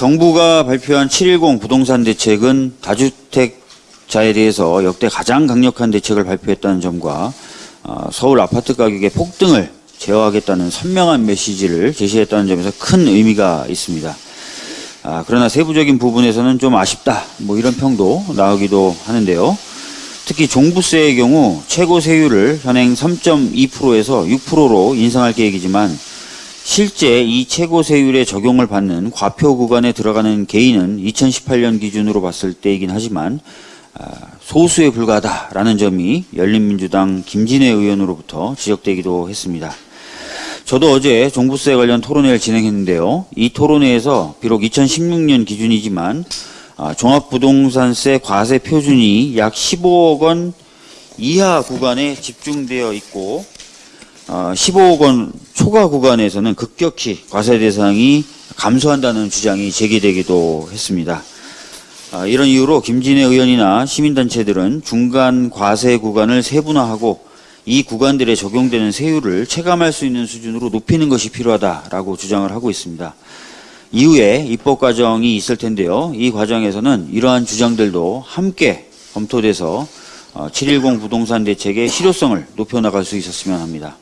정부가 발표한 710 부동산 대책은 다주택자에 대해서 역대 가장 강력한 대책을 발표했다는 점과 어, 서울 아파트 가격의 폭등을 제어하겠다는 선명한 메시지를 제시했다는 점에서 큰 의미가 있습니다. 아, 그러나 세부적인 부분에서는 좀 아쉽다. 뭐 이런 평도 나오기도 하는데요. 특히 종부세의 경우 최고 세율을 현행 3.2%에서 6%로 인상할 계획이지만 실제 이 최고 세율의 적용을 받는 과표 구간에 들어가는 개인은 2018년 기준으로 봤을 때이긴 하지만 아, 소수에 불과하다라는 점이 열린민주당 김진애 의원으로부터 지적되기도 했습니다. 저도 어제 종부세 관련 토론회를 진행했는데요. 이 토론회에서 비록 2016년 기준이지만 아, 종합부동산세 과세 표준이 약 15억 원 이하 구간에 집중되어 있고 어, 15억 원 초과 구간에서는 급격히 과세 대상이 감소한다는 주장이 제기되기도 했습니다. 아, 이런 이유로 김진애 의원이나 시민단체들은 중간 과세 구간을 세분화하고 이 구간들에 적용되는 세율을 체감할 수 있는 수준으로 높이는 것이 필요하다라고 주장을 하고 있습니다. 이후에 입법 과정이 있을 텐데요. 이 과정에서는 이러한 주장들도 함께 검토돼서 어, 710 부동산 대책의 실효성을 높여나갈 수 있었으면 합니다.